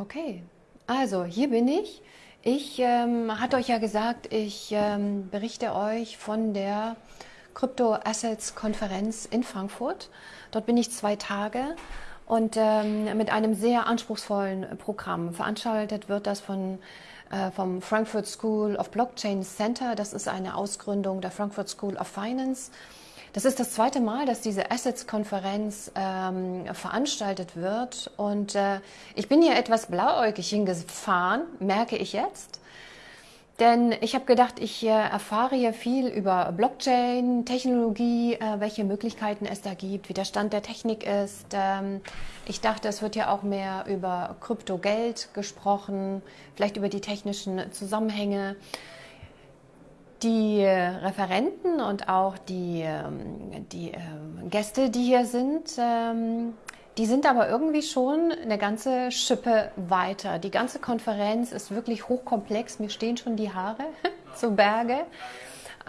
Okay, also hier bin ich. Ich ähm, hatte euch ja gesagt, ich ähm, berichte euch von der Crypto Assets Konferenz in Frankfurt. Dort bin ich zwei Tage und ähm, mit einem sehr anspruchsvollen Programm. Veranstaltet wird das von, äh, vom Frankfurt School of Blockchain Center. Das ist eine Ausgründung der Frankfurt School of Finance. Das ist das zweite Mal, dass diese Assets-Konferenz ähm, veranstaltet wird. Und äh, ich bin hier etwas blauäugig hingefahren, merke ich jetzt. Denn ich habe gedacht, ich äh, erfahre hier viel über Blockchain, Technologie, äh, welche Möglichkeiten es da gibt, wie der Stand der Technik ist. Ähm, ich dachte, es wird ja auch mehr über Kryptogeld gesprochen, vielleicht über die technischen Zusammenhänge. Die Referenten und auch die, ähm, die ähm, Gäste, die hier sind, ähm, die sind aber irgendwie schon eine ganze Schippe weiter. Die ganze Konferenz ist wirklich hochkomplex. Mir stehen schon die Haare zu Berge.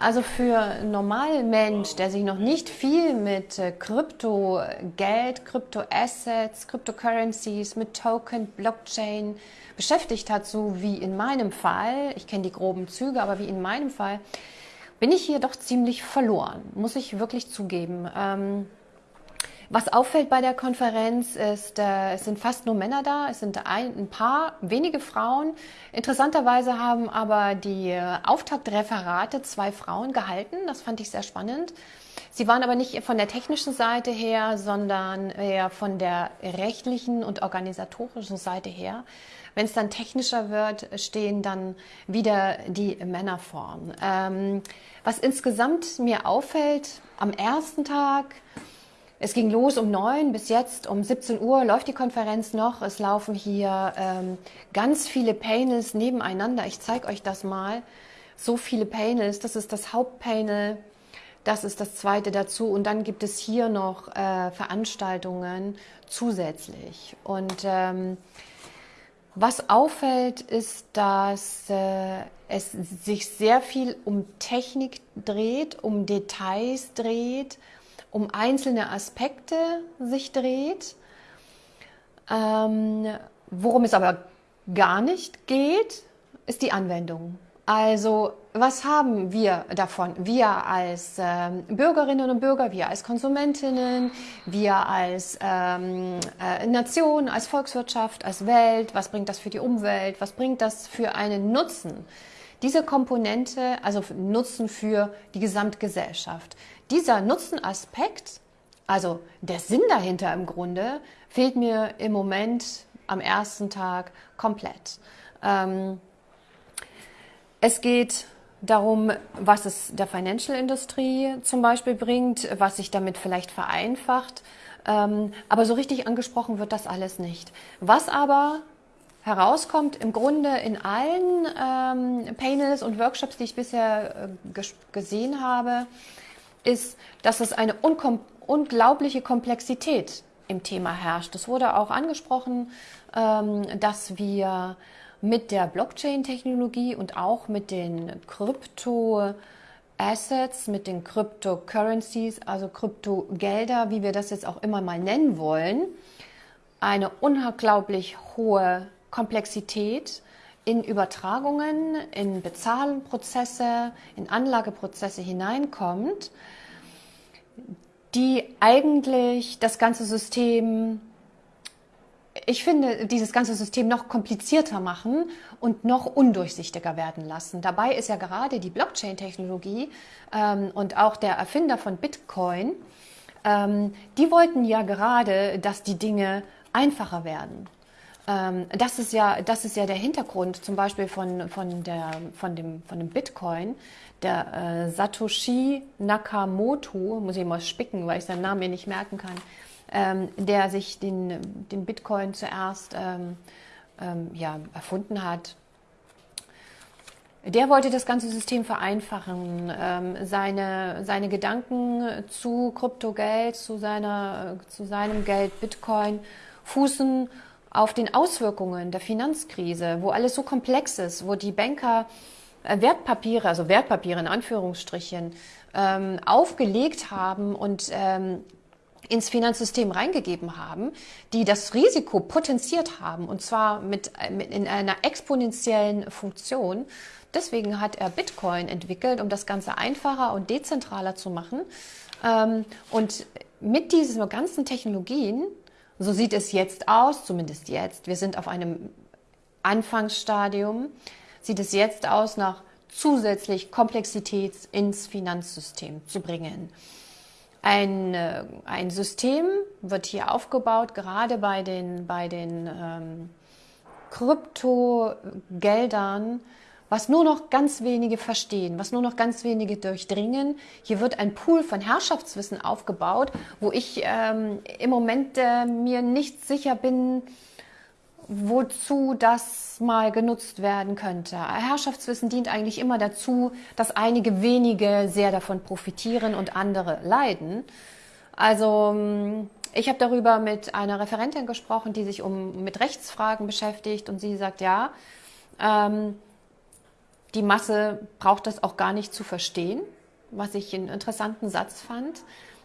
Also für normalen Mensch, der sich noch nicht viel mit äh, Krypto-Geld, Krypto-Assets, Cryptocurrencies, mit Token, Blockchain beschäftigt hat, so wie in meinem Fall, ich kenne die groben Züge, aber wie in meinem Fall, bin ich hier doch ziemlich verloren, muss ich wirklich zugeben. Ähm, was auffällt bei der Konferenz ist, äh, es sind fast nur Männer da, es sind ein, ein paar wenige Frauen. Interessanterweise haben aber die äh, Auftaktreferate zwei Frauen gehalten, das fand ich sehr spannend. Sie waren aber nicht von der technischen Seite her, sondern eher von der rechtlichen und organisatorischen Seite her. Wenn es dann technischer wird, stehen dann wieder die Männer vorn. Ähm, was insgesamt mir auffällt, am ersten Tag es ging los um neun bis jetzt um 17 Uhr läuft die Konferenz noch. Es laufen hier ähm, ganz viele Panels nebeneinander. Ich zeige euch das mal. So viele Panels. Das ist das Hauptpanel. Das ist das zweite dazu. Und dann gibt es hier noch äh, Veranstaltungen zusätzlich. Und ähm, was auffällt, ist, dass äh, es sich sehr viel um Technik dreht, um Details dreht um einzelne Aspekte sich dreht. Ähm, worum es aber gar nicht geht, ist die Anwendung. Also was haben wir davon? Wir als ähm, Bürgerinnen und Bürger, wir als Konsumentinnen, wir als ähm, äh, Nation, als Volkswirtschaft, als Welt, was bringt das für die Umwelt, was bringt das für einen Nutzen? Diese Komponente, also Nutzen für die Gesamtgesellschaft, dieser Nutzenaspekt, also der Sinn dahinter im Grunde, fehlt mir im Moment am ersten Tag komplett. Ähm, es geht darum, was es der Financial-Industrie zum Beispiel bringt, was sich damit vielleicht vereinfacht. Ähm, aber so richtig angesprochen wird das alles nicht. Was aber herauskommt, im Grunde in allen ähm, Panels und Workshops, die ich bisher äh, gesehen habe, ist, dass es eine unglaubliche Komplexität im Thema herrscht. Es wurde auch angesprochen, ähm, dass wir mit der Blockchain-Technologie und auch mit den Krypto-Assets, mit den Cryptocurrencies, also Kryptogelder, wie wir das jetzt auch immer mal nennen wollen, eine unglaublich hohe Komplexität in Übertragungen, in Bezahlprozesse, in Anlageprozesse hineinkommt, die eigentlich das ganze System, ich finde, dieses ganze System noch komplizierter machen und noch undurchsichtiger werden lassen. Dabei ist ja gerade die Blockchain-Technologie ähm, und auch der Erfinder von Bitcoin, ähm, die wollten ja gerade, dass die Dinge einfacher werden. Ähm, das, ist ja, das ist ja der Hintergrund zum Beispiel von, von, der, von, dem, von dem Bitcoin. Der äh, Satoshi Nakamoto, muss ich mal spicken, weil ich seinen Namen mir nicht merken kann, ähm, der sich den, den Bitcoin zuerst ähm, ähm, ja, erfunden hat. Der wollte das ganze System vereinfachen, ähm, seine, seine Gedanken zu Kryptogeld, zu, seiner, zu seinem Geld Bitcoin fußen auf den Auswirkungen der Finanzkrise, wo alles so komplex ist, wo die Banker äh, Wertpapiere, also Wertpapiere in Anführungsstrichen, ähm, aufgelegt haben und ähm, ins Finanzsystem reingegeben haben, die das Risiko potenziert haben und zwar mit, mit in einer exponentiellen Funktion. Deswegen hat er Bitcoin entwickelt, um das Ganze einfacher und dezentraler zu machen. Ähm, und mit diesen ganzen Technologien, so sieht es jetzt aus, zumindest jetzt, wir sind auf einem Anfangsstadium, sieht es jetzt aus, nach zusätzlich Komplexität ins Finanzsystem zu bringen. Ein, äh, ein System wird hier aufgebaut, gerade bei den, bei den ähm, Kryptogeldern, was nur noch ganz wenige verstehen, was nur noch ganz wenige durchdringen. Hier wird ein Pool von Herrschaftswissen aufgebaut, wo ich ähm, im Moment äh, mir nicht sicher bin, wozu das mal genutzt werden könnte. Herrschaftswissen dient eigentlich immer dazu, dass einige wenige sehr davon profitieren und andere leiden. Also ähm, ich habe darüber mit einer Referentin gesprochen, die sich um, mit Rechtsfragen beschäftigt und sie sagt, ja, ähm, die Masse braucht das auch gar nicht zu verstehen, was ich einen interessanten Satz fand.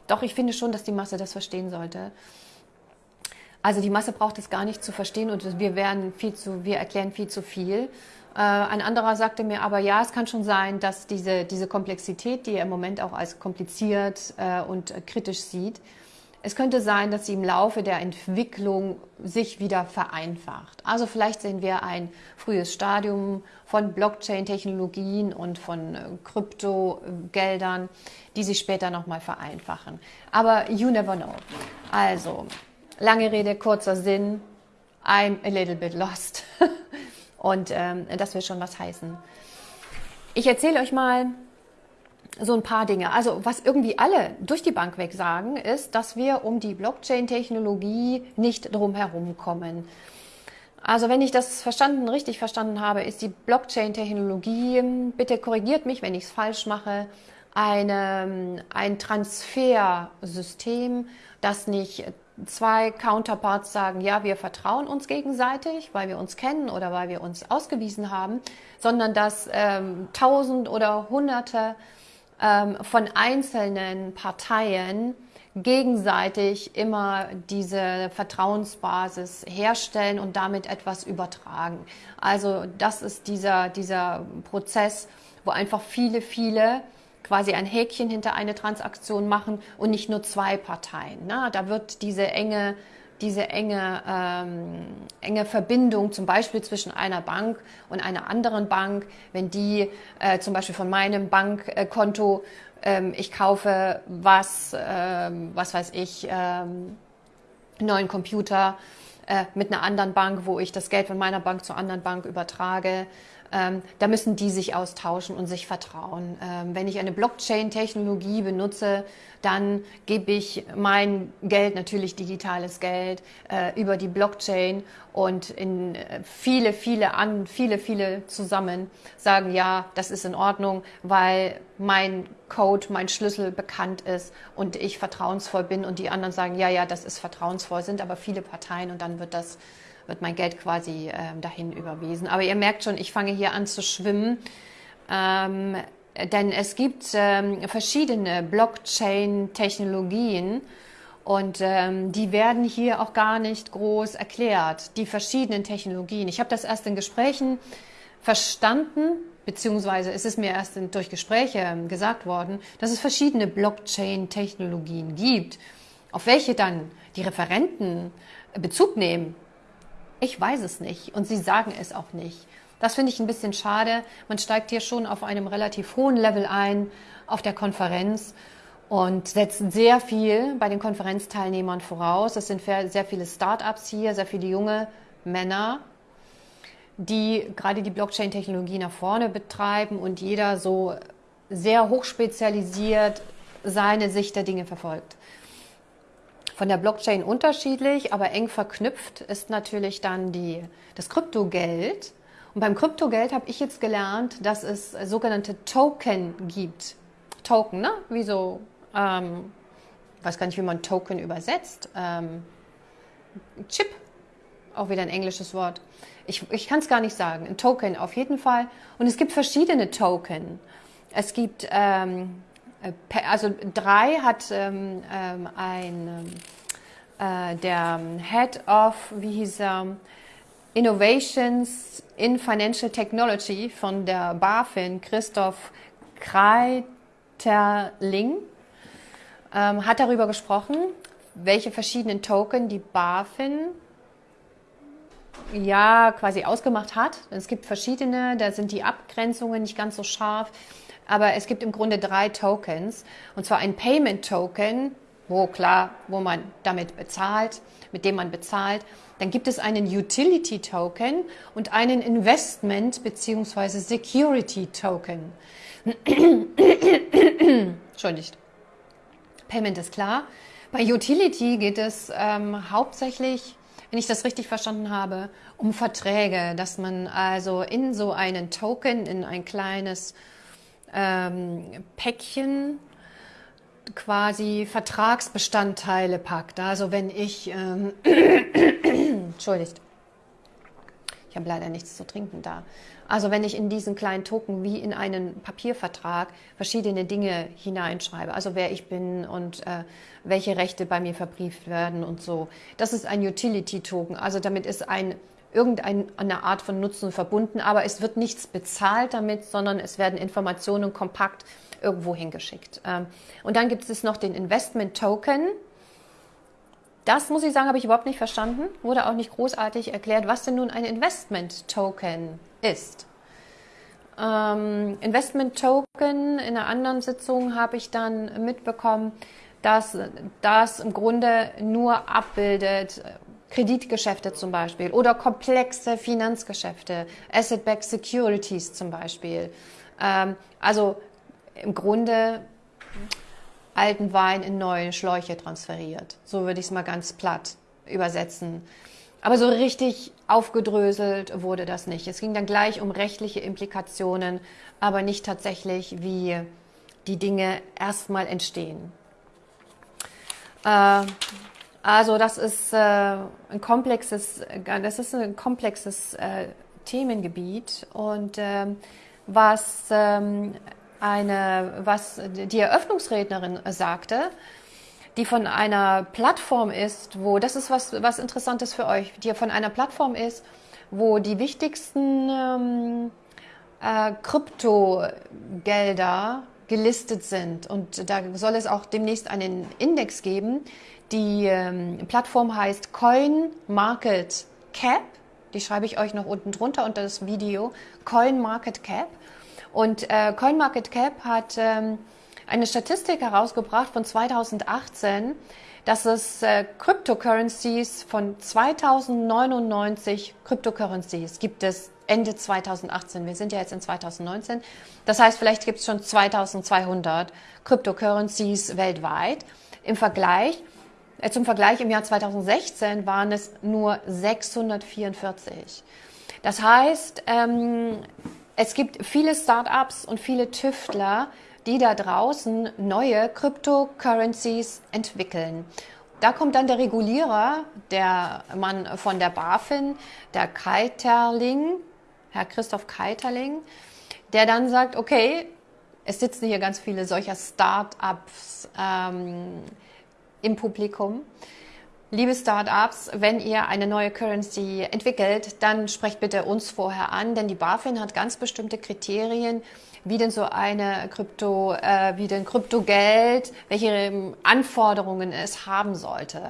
Doch ich finde schon, dass die Masse das verstehen sollte. Also die Masse braucht es gar nicht zu verstehen und wir werden viel zu, wir erklären viel zu viel. Äh, ein anderer sagte mir aber, ja, es kann schon sein, dass diese, diese Komplexität, die er im Moment auch als kompliziert äh, und kritisch sieht, es könnte sein, dass sie im Laufe der Entwicklung sich wieder vereinfacht. Also vielleicht sehen wir ein frühes Stadium von Blockchain-Technologien und von äh, Kryptogeldern, die sich später nochmal vereinfachen. Aber you never know. Also Lange Rede, kurzer Sinn. I'm a little bit lost. Und ähm, das will schon was heißen. Ich erzähle euch mal so ein paar Dinge. Also was irgendwie alle durch die Bank weg sagen, ist, dass wir um die Blockchain-Technologie nicht drum herum kommen. Also wenn ich das verstanden, richtig verstanden habe, ist die Blockchain-Technologie, bitte korrigiert mich, wenn ich es falsch mache, eine, ein Transfersystem, das nicht zwei Counterparts sagen, ja, wir vertrauen uns gegenseitig, weil wir uns kennen oder weil wir uns ausgewiesen haben, sondern dass ähm, tausend oder hunderte ähm, von einzelnen Parteien gegenseitig immer diese Vertrauensbasis herstellen und damit etwas übertragen. Also das ist dieser, dieser Prozess, wo einfach viele, viele quasi ein Häkchen hinter eine Transaktion machen und nicht nur zwei Parteien. Ne? Da wird diese enge, diese enge, ähm, enge Verbindung zum Beispiel zwischen einer Bank und einer anderen Bank, wenn die äh, zum Beispiel von meinem Bankkonto, ähm, ich kaufe was, ähm, was weiß ich, ähm, neuen Computer äh, mit einer anderen Bank, wo ich das Geld von meiner Bank zur anderen Bank übertrage, ähm, da müssen die sich austauschen und sich vertrauen. Ähm, wenn ich eine Blockchain-Technologie benutze, dann gebe ich mein Geld, natürlich digitales Geld, äh, über die Blockchain und in äh, viele, viele an, viele, viele zusammen sagen, ja, das ist in Ordnung, weil mein Code, mein Schlüssel bekannt ist und ich vertrauensvoll bin und die anderen sagen, ja, ja, das ist vertrauensvoll, sind aber viele Parteien und dann wird das wird mein Geld quasi äh, dahin überwiesen. Aber ihr merkt schon, ich fange hier an zu schwimmen. Ähm, denn es gibt ähm, verschiedene Blockchain-Technologien und ähm, die werden hier auch gar nicht groß erklärt, die verschiedenen Technologien. Ich habe das erst in Gesprächen verstanden, beziehungsweise ist es mir erst in, durch Gespräche ähm, gesagt worden, dass es verschiedene Blockchain-Technologien gibt. Auf welche dann die Referenten Bezug nehmen, ich weiß es nicht und sie sagen es auch nicht. Das finde ich ein bisschen schade. Man steigt hier schon auf einem relativ hohen Level ein auf der Konferenz und setzt sehr viel bei den Konferenzteilnehmern voraus. Es sind sehr viele Start-ups hier, sehr viele junge Männer, die gerade die Blockchain-Technologie nach vorne betreiben und jeder so sehr hochspezialisiert seine Sicht der Dinge verfolgt. Von der Blockchain unterschiedlich, aber eng verknüpft ist natürlich dann die, das Kryptogeld. Und beim Kryptogeld habe ich jetzt gelernt, dass es sogenannte Token gibt. Token, ne? Wie so, ähm, weiß gar nicht, wie man Token übersetzt. Ähm, Chip, auch wieder ein englisches Wort. Ich, ich kann es gar nicht sagen. Ein Token auf jeden Fall. Und es gibt verschiedene Token. Es gibt ähm, also drei hat ähm, ähm ein, äh, der Head of, wie hieß er, Innovations in Financial Technology von der BaFin, Christoph Kreiterling, ähm, hat darüber gesprochen, welche verschiedenen Token die BaFin ja quasi ausgemacht hat. Es gibt verschiedene, da sind die Abgrenzungen nicht ganz so scharf, aber es gibt im Grunde drei Tokens. Und zwar ein Payment Token, wo klar, wo man damit bezahlt, mit dem man bezahlt. Dann gibt es einen Utility Token und einen Investment bzw. Security Token. Entschuldigt. Payment ist klar. Bei Utility geht es ähm, hauptsächlich, wenn ich das richtig verstanden habe, um Verträge, dass man also in so einen Token, in ein kleines ähm, Päckchen quasi Vertragsbestandteile packt. Also wenn ich, ähm, entschuldigt, ich habe leider nichts zu trinken da. Also wenn ich in diesen kleinen Token wie in einen Papiervertrag verschiedene Dinge hineinschreibe, also wer ich bin und äh, welche Rechte bei mir verbrieft werden und so. Das ist ein Utility-Token. Also damit ist ein irgendeine Art von Nutzen verbunden, aber es wird nichts bezahlt damit, sondern es werden Informationen kompakt irgendwo hingeschickt. Ähm, und dann gibt es noch den Investment Token. Das muss ich sagen, habe ich überhaupt nicht verstanden. Wurde auch nicht großartig erklärt, was denn nun ein Investment Token ist. Ähm, Investment Token in einer anderen Sitzung habe ich dann mitbekommen, dass das im Grunde nur abbildet, Kreditgeschäfte zum Beispiel oder komplexe Finanzgeschäfte, Asset-Backed Securities zum Beispiel. Ähm, also im Grunde alten Wein in neue Schläuche transferiert. So würde ich es mal ganz platt übersetzen. Aber so richtig aufgedröselt wurde das nicht. Es ging dann gleich um rechtliche Implikationen, aber nicht tatsächlich, wie die Dinge erstmal entstehen. Äh, also das ist äh, ein komplexes, das ist ein komplexes äh, Themengebiet und äh, was ähm, eine, was die Eröffnungsrednerin sagte, die von einer Plattform ist, wo das ist was was Interessantes für euch, die von einer Plattform ist, wo die wichtigsten ähm, äh, Kryptogelder gelistet sind. Und da soll es auch demnächst einen Index geben, die ähm, Plattform heißt Coin Market Cap. Die schreibe ich euch noch unten drunter unter das Video. Coin Market Cap. Und äh, Coin Market Cap hat ähm, eine Statistik herausgebracht von 2018, dass es äh, Cryptocurrencies von 2099 Cryptocurrencies gibt es Ende 2018. Wir sind ja jetzt in 2019. Das heißt, vielleicht gibt es schon 2200 Cryptocurrencies weltweit. Im Vergleich zum Vergleich im Jahr 2016 waren es nur 644. Das heißt, ähm, es gibt viele Startups und viele Tüftler, die da draußen neue Cryptocurrencies entwickeln. Da kommt dann der Regulierer, der Mann von der BaFin, der Keiterling, Herr Christoph Keiterling, der dann sagt, okay, es sitzen hier ganz viele solcher Startups, ähm, im Publikum. Liebe Startups, wenn ihr eine neue Currency entwickelt, dann sprecht bitte uns vorher an, denn die BaFin hat ganz bestimmte Kriterien, wie denn so eine Krypto, äh, wie denn Kryptogeld, welche Anforderungen es haben sollte.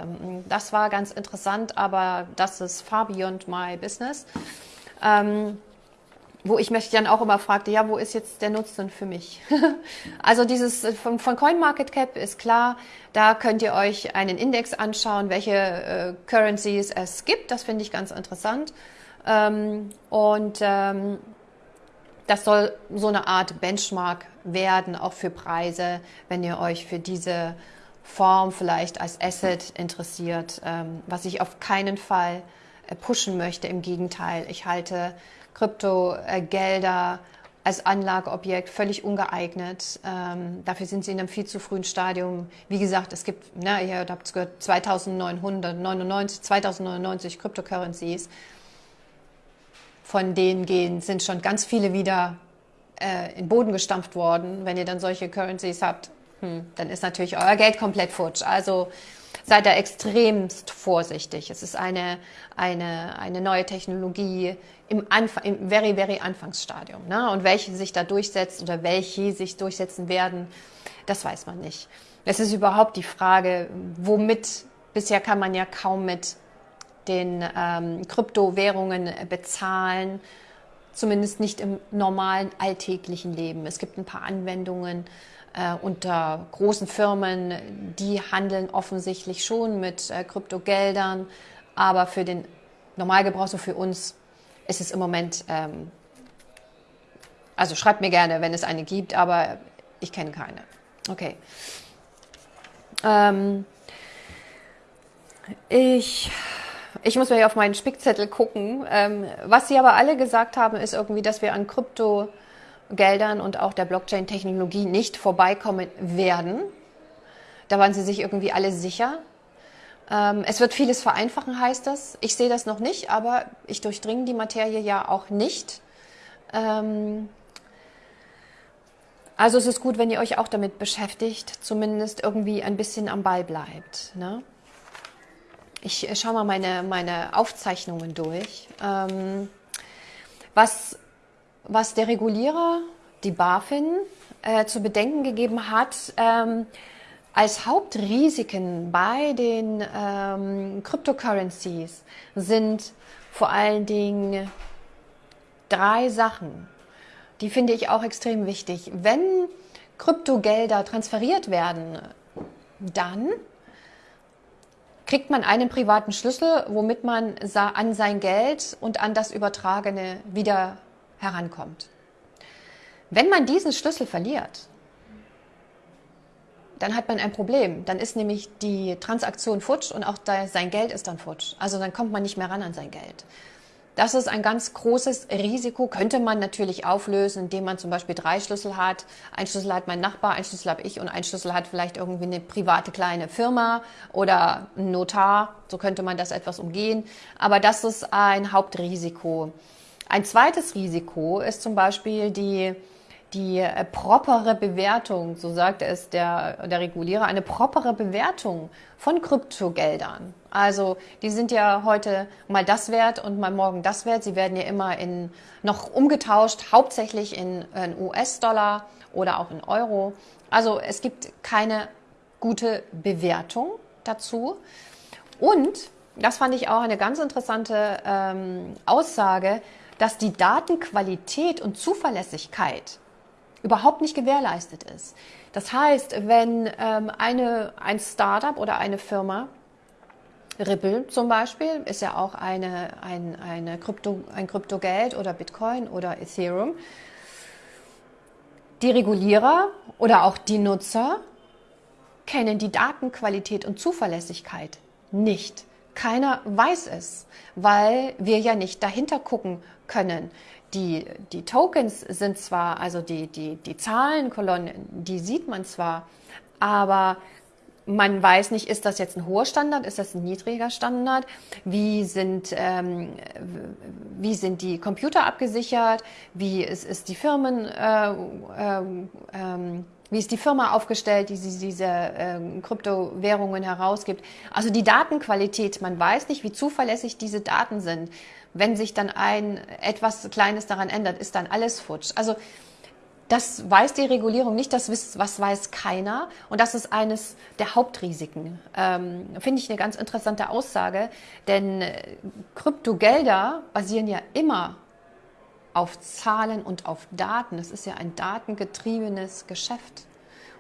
Das war ganz interessant, aber das ist far beyond my business. Ähm, wo ich mich dann auch immer fragte, ja, wo ist jetzt der Nutzen für mich? also dieses äh, von, von CoinMarketCap ist klar, da könnt ihr euch einen Index anschauen, welche äh, Currencies es gibt. Das finde ich ganz interessant. Ähm, und ähm, das soll so eine Art Benchmark werden, auch für Preise, wenn ihr euch für diese Form vielleicht als Asset interessiert, ähm, was ich auf keinen Fall äh, pushen möchte. Im Gegenteil, ich halte Kryptogelder als Anlageobjekt völlig ungeeignet. Ähm, dafür sind sie in einem viel zu frühen Stadium. Wie gesagt, es gibt, ne, ihr habt es gehört, 2999, 2099 Cryptocurrencies. Von denen gehen, sind schon ganz viele wieder äh, in Boden gestampft worden. Wenn ihr dann solche Currencies habt, hm, dann ist natürlich euer Geld komplett futsch. Also seid da extremst vorsichtig. Es ist eine, eine, eine neue Technologie im, Anfang, im very, very Anfangsstadium. Ne? Und welche sich da durchsetzt oder welche sich durchsetzen werden, das weiß man nicht. Es ist überhaupt die Frage, womit, bisher kann man ja kaum mit den ähm, Kryptowährungen bezahlen, zumindest nicht im normalen alltäglichen Leben. Es gibt ein paar Anwendungen, äh, unter großen Firmen, die handeln offensichtlich schon mit äh, Kryptogeldern, aber für den Normalgebrauch, so für uns, ist es im Moment, ähm, also schreibt mir gerne, wenn es eine gibt, aber ich kenne keine. Okay. Ähm, ich, ich muss mir auf meinen Spickzettel gucken. Ähm, was Sie aber alle gesagt haben, ist irgendwie, dass wir an Krypto Geldern und auch der Blockchain-Technologie nicht vorbeikommen werden. Da waren sie sich irgendwie alle sicher. Ähm, es wird vieles vereinfachen, heißt das. Ich sehe das noch nicht, aber ich durchdringe die Materie ja auch nicht. Ähm, also es ist gut, wenn ihr euch auch damit beschäftigt, zumindest irgendwie ein bisschen am Ball bleibt. Ne? Ich schaue mal meine, meine Aufzeichnungen durch. Ähm, was was der Regulierer, die BaFin, äh, zu bedenken gegeben hat, ähm, als Hauptrisiken bei den ähm, Cryptocurrencies sind vor allen Dingen drei Sachen. Die finde ich auch extrem wichtig. Wenn Kryptogelder transferiert werden, dann kriegt man einen privaten Schlüssel, womit man an sein Geld und an das Übertragene wieder herankommt. Wenn man diesen Schlüssel verliert, dann hat man ein Problem. Dann ist nämlich die Transaktion futsch und auch sein Geld ist dann futsch. Also dann kommt man nicht mehr ran an sein Geld. Das ist ein ganz großes Risiko, könnte man natürlich auflösen, indem man zum Beispiel drei Schlüssel hat. Ein Schlüssel hat mein Nachbar, ein Schlüssel habe ich und ein Schlüssel hat vielleicht irgendwie eine private kleine Firma oder ein Notar. So könnte man das etwas umgehen. Aber das ist ein Hauptrisiko. Ein zweites Risiko ist zum Beispiel die, die äh, propere Bewertung, so sagt es der, der Regulierer, eine propere Bewertung von Kryptogeldern. Also die sind ja heute mal das wert und mal morgen das wert. Sie werden ja immer in, noch umgetauscht, hauptsächlich in, in US-Dollar oder auch in Euro. Also es gibt keine gute Bewertung dazu. Und, das fand ich auch eine ganz interessante ähm, Aussage, dass die Datenqualität und Zuverlässigkeit überhaupt nicht gewährleistet ist. Das heißt, wenn ähm, eine, ein Startup oder eine Firma, Ripple zum Beispiel, ist ja auch eine, ein, eine Krypto, ein Kryptogeld oder Bitcoin oder Ethereum, die Regulierer oder auch die Nutzer kennen die Datenqualität und Zuverlässigkeit nicht. Keiner weiß es, weil wir ja nicht dahinter gucken können. Die, die Tokens sind zwar, also die, die, die Zahlenkolonnen, die sieht man zwar, aber man weiß nicht, ist das jetzt ein hoher Standard, ist das ein niedriger Standard, wie sind, ähm, wie sind die Computer abgesichert, wie ist, ist die Firmen, äh, äh, äh, wie ist die Firma aufgestellt, die diese äh, Kryptowährungen herausgibt. Also die Datenqualität, man weiß nicht, wie zuverlässig diese Daten sind. Wenn sich dann ein etwas Kleines daran ändert, ist dann alles futsch. Also das weiß die Regulierung nicht, das wisst, was weiß keiner. Und das ist eines der Hauptrisiken. Ähm, Finde ich eine ganz interessante Aussage, denn äh, Kryptogelder basieren ja immer auf Zahlen und auf Daten. Es ist ja ein datengetriebenes Geschäft.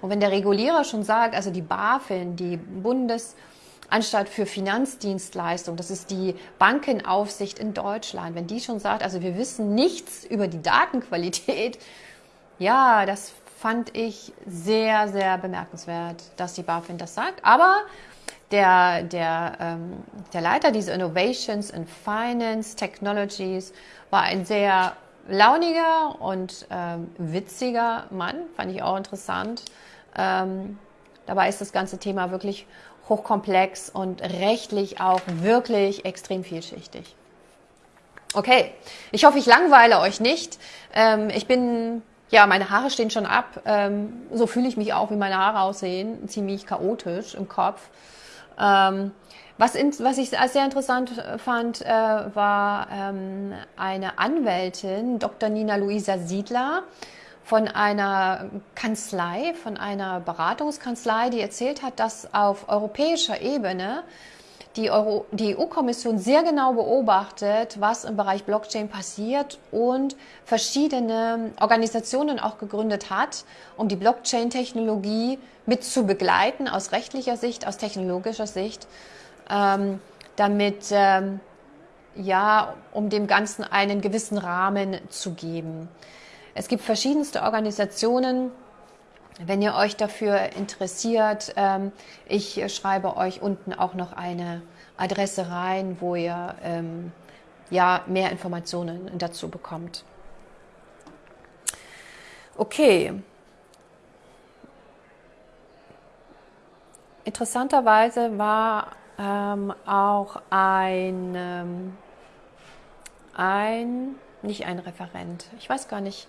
Und wenn der Regulierer schon sagt, also die BaFin, die Bundesanstalt für Finanzdienstleistungen, das ist die Bankenaufsicht in Deutschland, wenn die schon sagt, also wir wissen nichts über die Datenqualität, ja, das fand ich sehr, sehr bemerkenswert, dass die BaFin das sagt. Aber der, der, ähm, der Leiter dieser Innovations in Finance Technologies war ein sehr launiger und ähm, witziger Mann, fand ich auch interessant. Ähm, dabei ist das ganze Thema wirklich hochkomplex und rechtlich auch wirklich extrem vielschichtig. Okay, ich hoffe, ich langweile euch nicht. Ähm, ich bin ja, meine Haare stehen schon ab. Ähm, so fühle ich mich auch, wie meine Haare aussehen. Ziemlich chaotisch im Kopf. Ähm, was, in, was ich sehr interessant fand, äh, war ähm, eine Anwältin, Dr. Nina Luisa Siedler, von einer Kanzlei, von einer Beratungskanzlei, die erzählt hat, dass auf europäischer Ebene die, die EU-Kommission sehr genau beobachtet, was im Bereich Blockchain passiert und verschiedene Organisationen auch gegründet hat, um die Blockchain-Technologie mit zu begleiten, aus rechtlicher Sicht, aus technologischer Sicht, ähm, damit, ähm, ja, um dem Ganzen einen gewissen Rahmen zu geben. Es gibt verschiedenste Organisationen, wenn ihr euch dafür interessiert, ähm, ich schreibe euch unten auch noch eine Adresse rein, wo ihr ähm, ja, mehr Informationen dazu bekommt. Okay. Interessanterweise war ähm, auch ein, ähm, ein, nicht ein Referent, ich weiß gar nicht,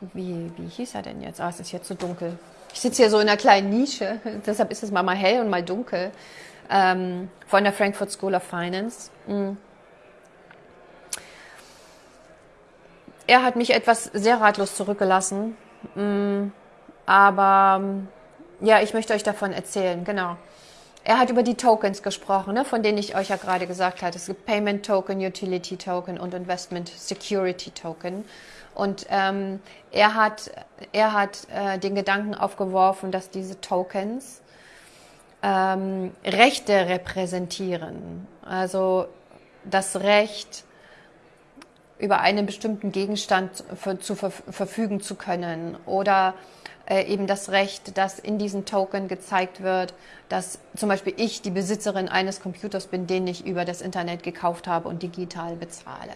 wie, wie hieß er denn jetzt? Ah, es ist jetzt so dunkel. Ich sitze hier so in einer kleinen Nische, deshalb ist es mal, mal hell und mal dunkel. Ähm, von der Frankfurt School of Finance. Mhm. Er hat mich etwas sehr ratlos zurückgelassen. Mhm. Aber ja, ich möchte euch davon erzählen, genau. Er hat über die Tokens gesprochen, ne, von denen ich euch ja gerade gesagt habe. Es gibt Payment Token, Utility Token und Investment Security Token. Und ähm, er hat, er hat äh, den Gedanken aufgeworfen, dass diese Tokens ähm, Rechte repräsentieren. Also das Recht, über einen bestimmten Gegenstand für, zu ver verfügen zu können oder äh, eben das Recht, dass in diesen Token gezeigt wird, dass zum Beispiel ich die Besitzerin eines Computers bin, den ich über das Internet gekauft habe und digital bezahle.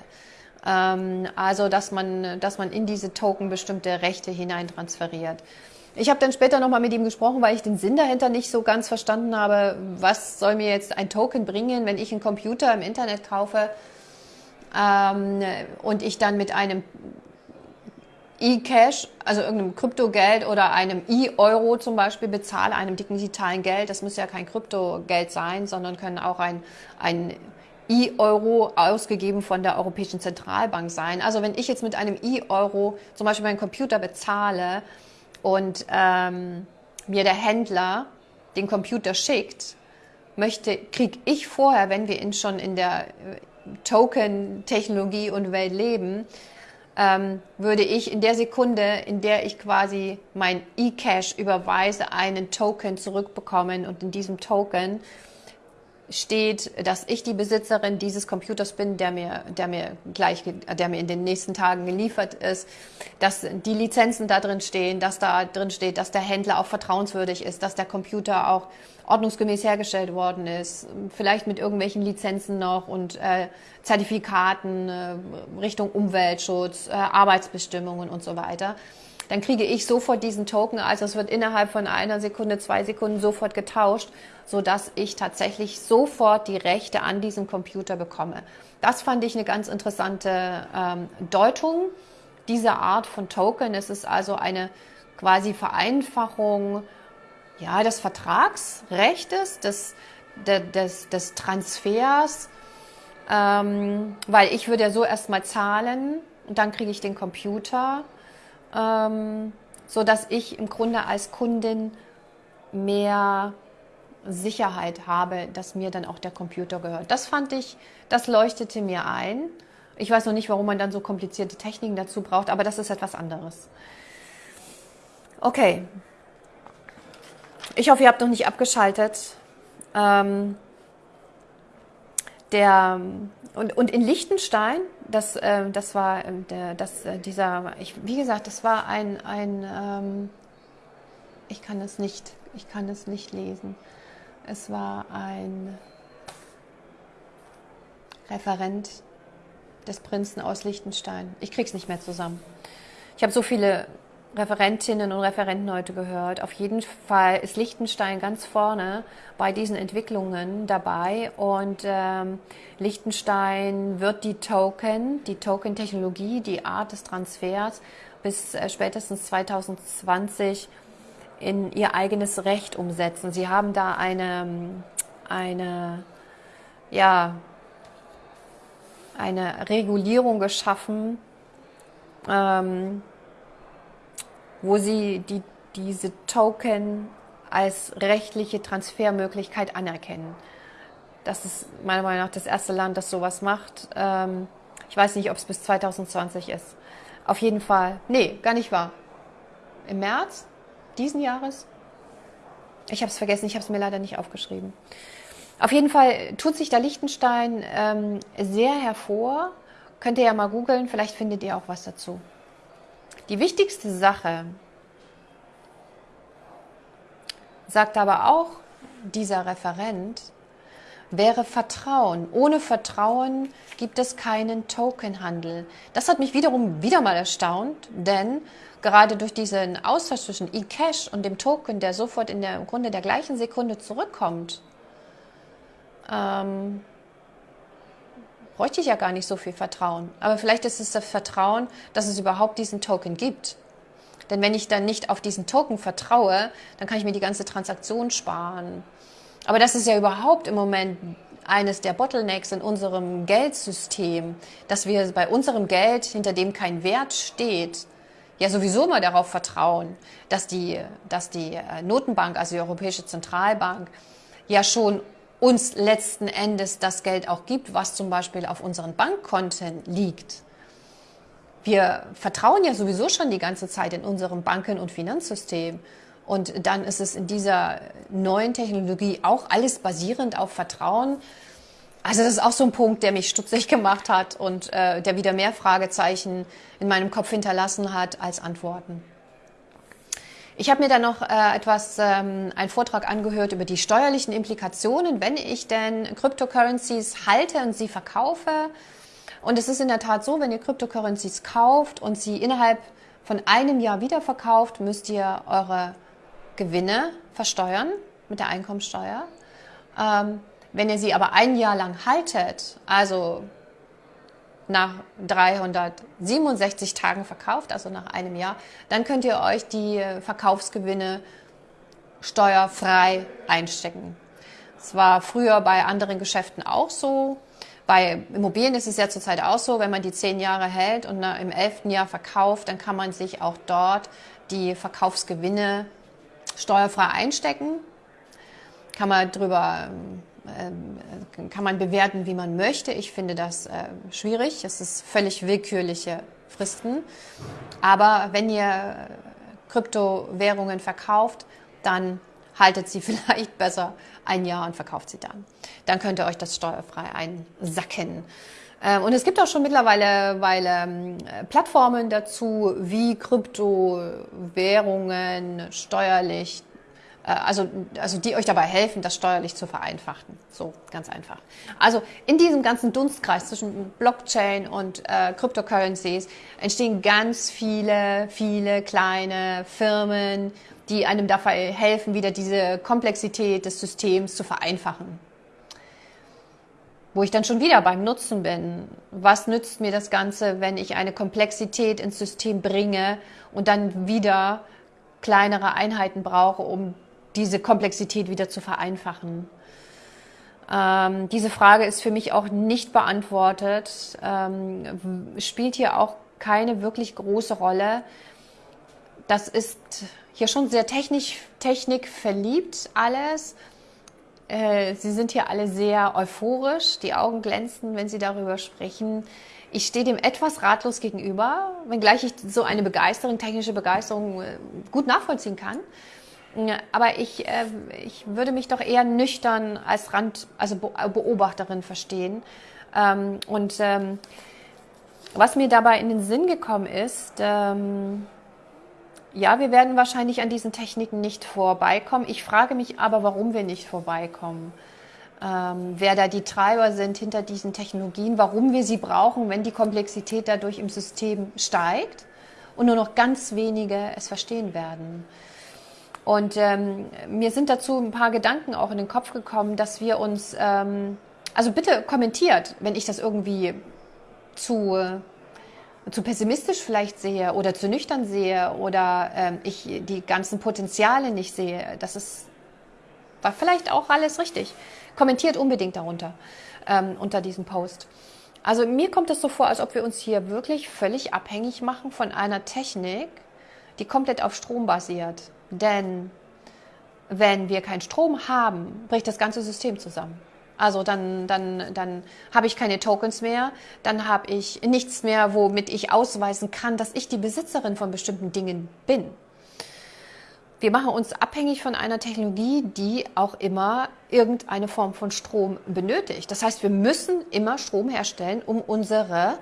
Ähm, also, dass man, dass man in diese Token bestimmte Rechte hineintransferiert. Ich habe dann später nochmal mit ihm gesprochen, weil ich den Sinn dahinter nicht so ganz verstanden habe. Was soll mir jetzt ein Token bringen, wenn ich einen Computer im Internet kaufe ähm, und ich dann mit einem E-Cash, also irgendeinem Kryptogeld oder einem E-Euro zum Beispiel bezahle, einem digitalen Geld. Das muss ja kein Kryptogeld sein, sondern können auch ein, ein E-Euro ausgegeben von der Europäischen Zentralbank sein. Also wenn ich jetzt mit einem E-Euro zum Beispiel meinen Computer bezahle und ähm, mir der Händler den Computer schickt, möchte, kriege ich vorher, wenn wir in, schon in der äh, Token-Technologie und Welt leben, ähm, würde ich in der Sekunde, in der ich quasi mein E-Cash überweise, einen Token zurückbekommen. Und in diesem Token steht, dass ich die Besitzerin dieses Computers bin, der mir, der mir gleich, der mir in den nächsten Tagen geliefert ist, dass die Lizenzen da drin stehen, dass da drin steht, dass der Händler auch vertrauenswürdig ist, dass der Computer auch ordnungsgemäß hergestellt worden ist, vielleicht mit irgendwelchen Lizenzen noch und äh, Zertifikaten äh, Richtung Umweltschutz, äh, Arbeitsbestimmungen und so weiter dann kriege ich sofort diesen Token, also es wird innerhalb von einer Sekunde, zwei Sekunden sofort getauscht, so dass ich tatsächlich sofort die Rechte an diesem Computer bekomme. Das fand ich eine ganz interessante ähm, Deutung dieser Art von Token. Es ist also eine quasi Vereinfachung ja, des Vertragsrechtes, des, des, des Transfers, ähm, weil ich würde ja so erstmal zahlen und dann kriege ich den Computer ähm, so dass ich im Grunde als Kundin mehr Sicherheit habe, dass mir dann auch der Computer gehört. Das fand ich, das leuchtete mir ein. Ich weiß noch nicht, warum man dann so komplizierte Techniken dazu braucht, aber das ist etwas anderes. Okay. Ich hoffe, ihr habt noch nicht abgeschaltet. Ähm, der, und, und in Liechtenstein, das, äh, das war äh, der, das, äh, dieser, ich, wie gesagt, das war ein, ein ähm, ich kann es nicht, ich kann es nicht lesen. Es war ein Referent des Prinzen aus Liechtenstein. Ich krieg's nicht mehr zusammen. Ich habe so viele Referentinnen und Referenten heute gehört. Auf jeden Fall ist Liechtenstein ganz vorne bei diesen Entwicklungen dabei und ähm, Liechtenstein wird die Token, die Token-Technologie, die Art des Transfers bis äh, spätestens 2020 in ihr eigenes Recht umsetzen. Sie haben da eine, eine, ja, eine Regulierung geschaffen, ähm, wo sie die, diese Token als rechtliche Transfermöglichkeit anerkennen. Das ist meiner Meinung nach das erste Land, das sowas macht. Ähm, ich weiß nicht, ob es bis 2020 ist. Auf jeden Fall. Nee, gar nicht wahr. Im März diesen Jahres? Ich habe es vergessen, ich habe es mir leider nicht aufgeschrieben. Auf jeden Fall tut sich da Liechtenstein ähm, sehr hervor. Könnt ihr ja mal googeln, vielleicht findet ihr auch was dazu. Die wichtigste Sache, sagt aber auch dieser Referent, wäre Vertrauen. Ohne Vertrauen gibt es keinen Tokenhandel. Das hat mich wiederum wieder mal erstaunt, denn gerade durch diesen Austausch zwischen eCash und dem Token, der sofort in der im Grunde der gleichen Sekunde zurückkommt, ähm, bräuchte ich ja gar nicht so viel Vertrauen. Aber vielleicht ist es das Vertrauen, dass es überhaupt diesen Token gibt. Denn wenn ich dann nicht auf diesen Token vertraue, dann kann ich mir die ganze Transaktion sparen. Aber das ist ja überhaupt im Moment eines der Bottlenecks in unserem Geldsystem, dass wir bei unserem Geld, hinter dem kein Wert steht, ja sowieso mal darauf vertrauen, dass die, dass die äh, Notenbank, also die Europäische Zentralbank, ja schon uns letzten Endes das Geld auch gibt, was zum Beispiel auf unseren Bankkonten liegt. Wir vertrauen ja sowieso schon die ganze Zeit in unserem Banken- und Finanzsystem. Und dann ist es in dieser neuen Technologie auch alles basierend auf Vertrauen. Also das ist auch so ein Punkt, der mich stutzig gemacht hat und äh, der wieder mehr Fragezeichen in meinem Kopf hinterlassen hat als Antworten. Ich habe mir dann noch äh, etwas, ähm, einen Vortrag angehört über die steuerlichen Implikationen, wenn ich denn Cryptocurrencies halte und sie verkaufe. Und es ist in der Tat so, wenn ihr Cryptocurrencies kauft und sie innerhalb von einem Jahr wiederverkauft, müsst ihr eure Gewinne versteuern mit der Einkommensteuer. Ähm, wenn ihr sie aber ein Jahr lang haltet, also nach 367 Tagen verkauft, also nach einem Jahr, dann könnt ihr euch die Verkaufsgewinne steuerfrei einstecken. Es war früher bei anderen Geschäften auch so. Bei Immobilien ist es ja zurzeit auch so, wenn man die zehn Jahre hält und im elften Jahr verkauft, dann kann man sich auch dort die Verkaufsgewinne steuerfrei einstecken. Kann man drüber äh, kann man bewerten, wie man möchte. Ich finde das äh, schwierig. Es ist völlig willkürliche Fristen. Aber wenn ihr Kryptowährungen verkauft, dann haltet sie vielleicht besser ein Jahr und verkauft sie dann. Dann könnt ihr euch das steuerfrei einsacken. Ähm, und es gibt auch schon mittlerweile weil, ähm, Plattformen dazu, wie Kryptowährungen steuerlich, äh, also, also die euch dabei helfen, das steuerlich zu vereinfachen. So, ganz einfach. Also in diesem ganzen Dunstkreis zwischen Blockchain und äh, Cryptocurrencies entstehen ganz viele, viele kleine Firmen, die einem dabei helfen, wieder diese Komplexität des Systems zu vereinfachen wo ich dann schon wieder beim Nutzen bin. Was nützt mir das Ganze, wenn ich eine Komplexität ins System bringe und dann wieder kleinere Einheiten brauche, um diese Komplexität wieder zu vereinfachen? Ähm, diese Frage ist für mich auch nicht beantwortet, ähm, spielt hier auch keine wirklich große Rolle. Das ist hier schon sehr technisch, Technik verliebt alles. Äh, sie sind hier alle sehr euphorisch, die Augen glänzen, wenn Sie darüber sprechen. Ich stehe dem etwas ratlos gegenüber, wenngleich ich so eine Begeisterung, technische Begeisterung äh, gut nachvollziehen kann. Aber ich, äh, ich würde mich doch eher nüchtern als Rand, also Beobachterin verstehen. Ähm, und ähm, was mir dabei in den Sinn gekommen ist, ähm, ja, wir werden wahrscheinlich an diesen Techniken nicht vorbeikommen. Ich frage mich aber, warum wir nicht vorbeikommen. Ähm, wer da die Treiber sind hinter diesen Technologien, warum wir sie brauchen, wenn die Komplexität dadurch im System steigt und nur noch ganz wenige es verstehen werden. Und ähm, mir sind dazu ein paar Gedanken auch in den Kopf gekommen, dass wir uns, ähm, also bitte kommentiert, wenn ich das irgendwie zu zu pessimistisch vielleicht sehe oder zu nüchtern sehe oder ähm, ich die ganzen Potenziale nicht sehe. Das ist war vielleicht auch alles richtig. Kommentiert unbedingt darunter, ähm, unter diesem Post. Also mir kommt es so vor, als ob wir uns hier wirklich völlig abhängig machen von einer Technik, die komplett auf Strom basiert. Denn wenn wir keinen Strom haben, bricht das ganze System zusammen. Also dann, dann, dann habe ich keine Tokens mehr, dann habe ich nichts mehr, womit ich ausweisen kann, dass ich die Besitzerin von bestimmten Dingen bin. Wir machen uns abhängig von einer Technologie, die auch immer irgendeine Form von Strom benötigt. Das heißt, wir müssen immer Strom herstellen, um unsere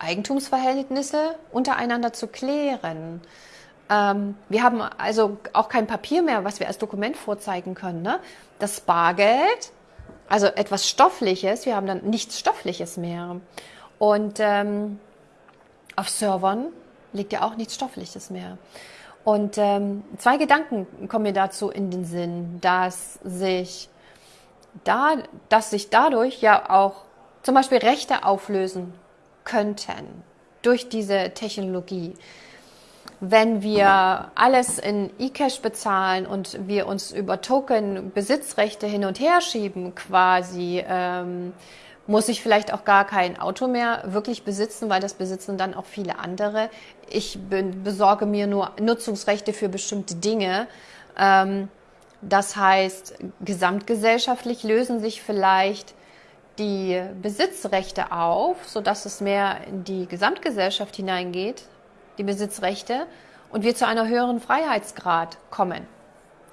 Eigentumsverhältnisse untereinander zu klären. Ähm, wir haben also auch kein Papier mehr, was wir als Dokument vorzeigen können. Ne? Das Bargeld, also etwas Stoffliches, wir haben dann nichts Stoffliches mehr. Und ähm, auf Servern liegt ja auch nichts Stoffliches mehr. Und ähm, zwei Gedanken kommen mir dazu in den Sinn, dass sich da, dass sich dadurch ja auch zum Beispiel Rechte auflösen könnten durch diese Technologie. Wenn wir alles in eCash bezahlen und wir uns über Token Besitzrechte hin und her schieben, quasi, ähm, muss ich vielleicht auch gar kein Auto mehr wirklich besitzen, weil das besitzen dann auch viele andere. Ich bin, besorge mir nur Nutzungsrechte für bestimmte Dinge. Ähm, das heißt, gesamtgesellschaftlich lösen sich vielleicht die Besitzrechte auf, sodass es mehr in die Gesamtgesellschaft hineingeht, die Besitzrechte, und wir zu einer höheren Freiheitsgrad kommen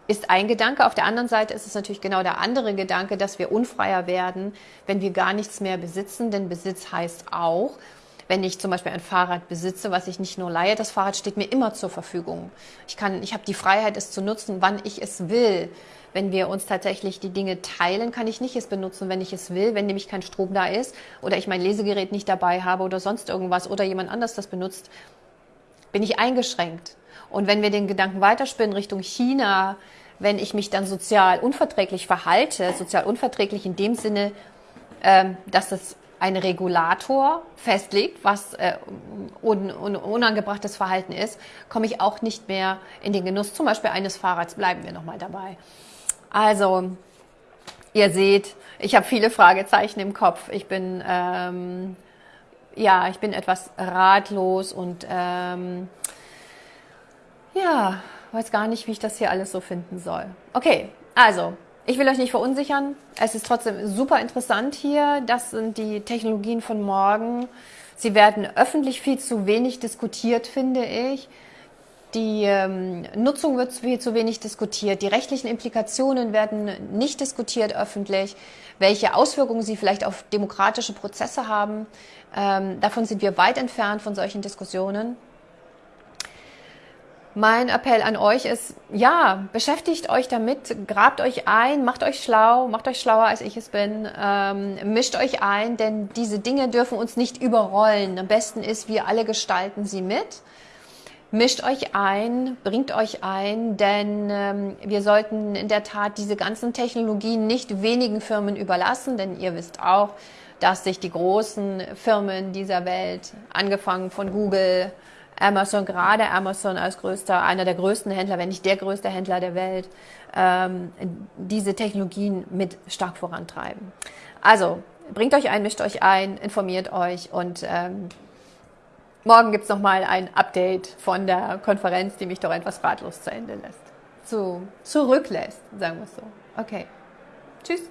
ist ein Gedanke. Auf der anderen Seite ist es natürlich genau der andere Gedanke, dass wir unfreier werden, wenn wir gar nichts mehr besitzen. Denn Besitz heißt auch, wenn ich zum Beispiel ein Fahrrad besitze, was ich nicht nur leihe, das Fahrrad steht mir immer zur Verfügung. Ich kann, ich habe die Freiheit, es zu nutzen, wann ich es will. Wenn wir uns tatsächlich die Dinge teilen, kann ich nicht es benutzen, wenn ich es will, wenn nämlich kein Strom da ist oder ich mein Lesegerät nicht dabei habe oder sonst irgendwas oder jemand anders das benutzt, bin ich eingeschränkt. Und wenn wir den Gedanken weiterspinnen Richtung China, wenn ich mich dann sozial unverträglich verhalte, sozial unverträglich in dem Sinne, ähm, dass es ein Regulator festlegt, was äh, un, un, unangebrachtes Verhalten ist, komme ich auch nicht mehr in den Genuss zum Beispiel eines Fahrrads. Bleiben wir nochmal dabei. Also, ihr seht, ich habe viele Fragezeichen im Kopf. Ich bin, ähm, ja, ich bin etwas ratlos und ähm, ja, weiß gar nicht, wie ich das hier alles so finden soll. Okay, also, ich will euch nicht verunsichern. Es ist trotzdem super interessant hier. Das sind die Technologien von morgen. Sie werden öffentlich viel zu wenig diskutiert, finde ich. Die ähm, Nutzung wird viel zu wenig diskutiert. Die rechtlichen Implikationen werden nicht diskutiert öffentlich. Welche Auswirkungen sie vielleicht auf demokratische Prozesse haben. Ähm, davon sind wir weit entfernt von solchen Diskussionen. Mein Appell an euch ist, ja, beschäftigt euch damit, grabt euch ein, macht euch schlau, macht euch schlauer, als ich es bin, ähm, mischt euch ein, denn diese Dinge dürfen uns nicht überrollen. Am besten ist, wir alle gestalten sie mit. Mischt euch ein, bringt euch ein, denn ähm, wir sollten in der Tat diese ganzen Technologien nicht wenigen Firmen überlassen, denn ihr wisst auch, dass sich die großen Firmen dieser Welt, angefangen von Google, Amazon, gerade Amazon als größter, einer der größten Händler, wenn nicht der größte Händler der Welt, ähm, diese Technologien mit stark vorantreiben. Also bringt euch ein, mischt euch ein, informiert euch und ähm, morgen gibt's noch mal ein Update von der Konferenz, die mich doch etwas ratlos zu Ende lässt. So, zurücklässt, sagen wir es so. Okay. Tschüss.